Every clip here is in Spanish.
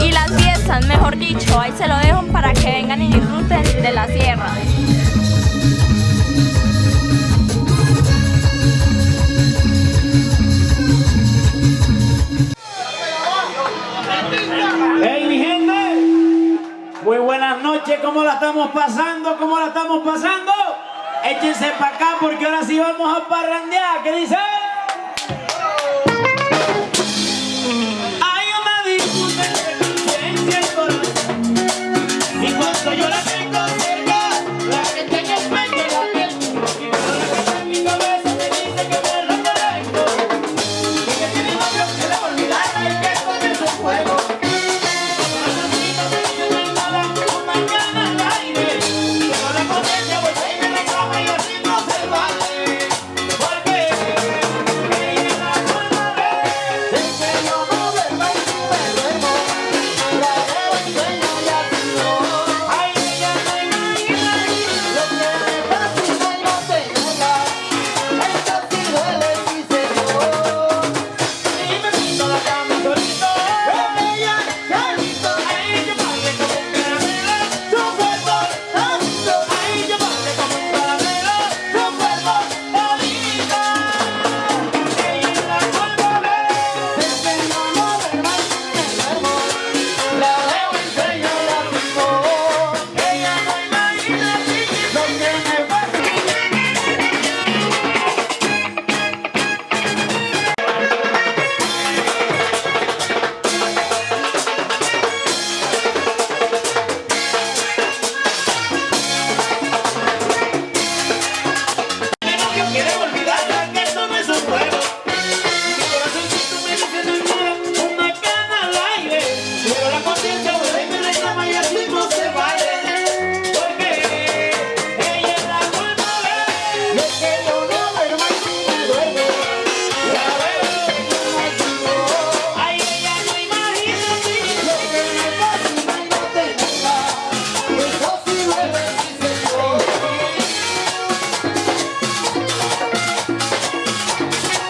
Y las fiestas, mejor dicho, ahí se lo dejo para que vengan y disfruten de la sierra. estamos pasando? ¿Cómo la estamos pasando? Échense para acá porque ahora sí vamos a parrandear. ¿Qué dicen?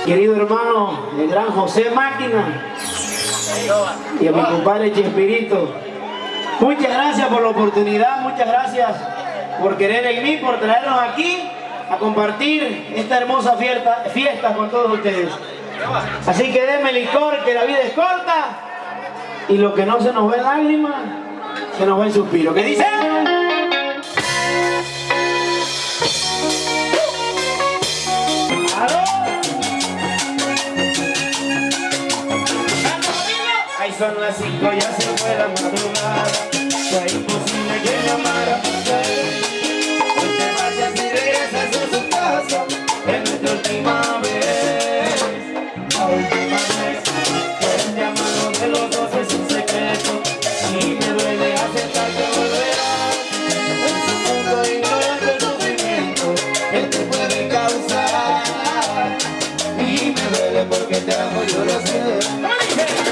querido hermano, el gran José Máquina y a mi compadre Chespirito. Muchas gracias por la oportunidad, muchas gracias por querer en mí, por traernos aquí a compartir esta hermosa fiesta, fiesta con todos ustedes. Así que denme licor, que la vida es corta y lo que no se nos ve en lágrimas, se nos ve en suspiro. ¿Qué dice? son las 5 ya se fue la madrugada. Fue imposible que llamara Hoy te vayas y regresas a su casa Es nuestra última vez. La última vez pues Fue el llamado de los dos es un secreto Y me duele aceptar que volverás. En su mundo ignorante el sufrimiento Que te puede causar. Y me duele porque te amo yo lo sé.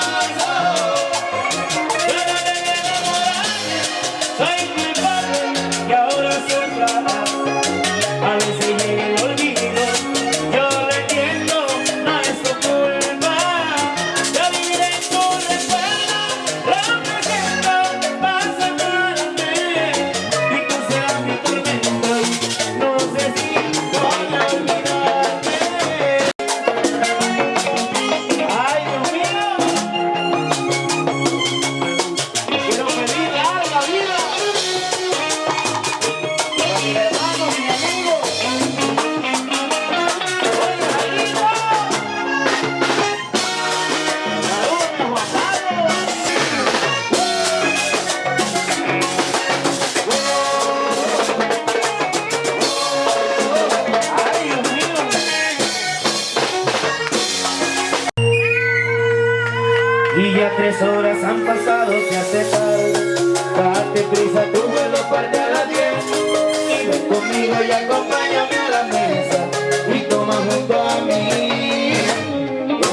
Y ya tres horas han pasado, se hace tarde. Date prisa, tu vuelo parte a las diez. Y ven conmigo y acompáñame a la mesa Y toma junto a mí.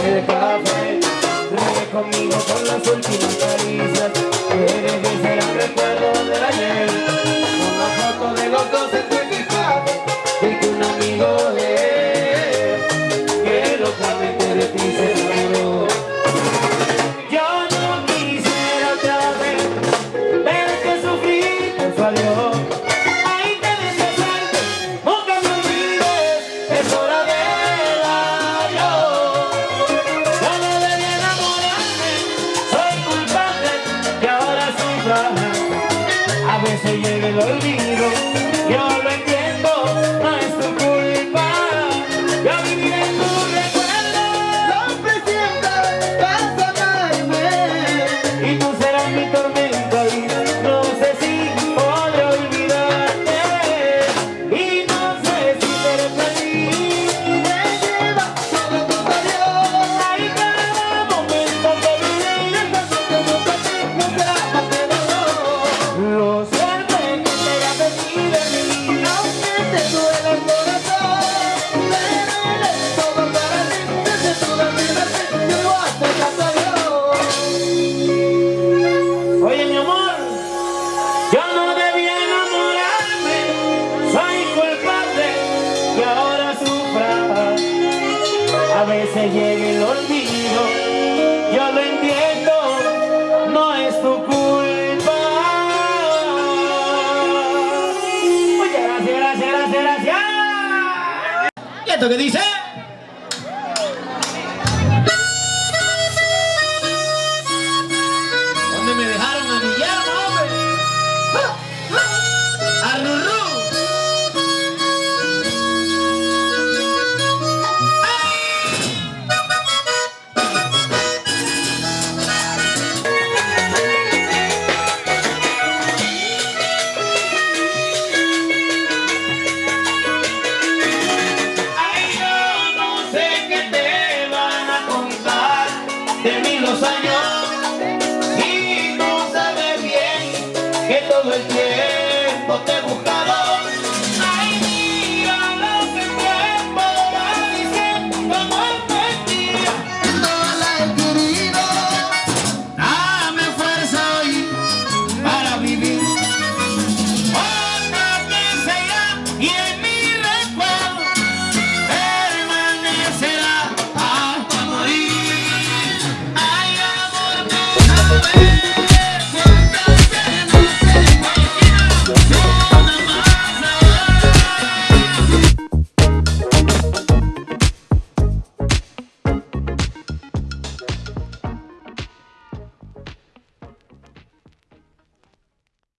El café Ríe conmigo con las últimas caricias. Eres mi será recuerdo del ayer. Con la foto de los dos a veces llega el olvido, completo que dice... que todo el tiempo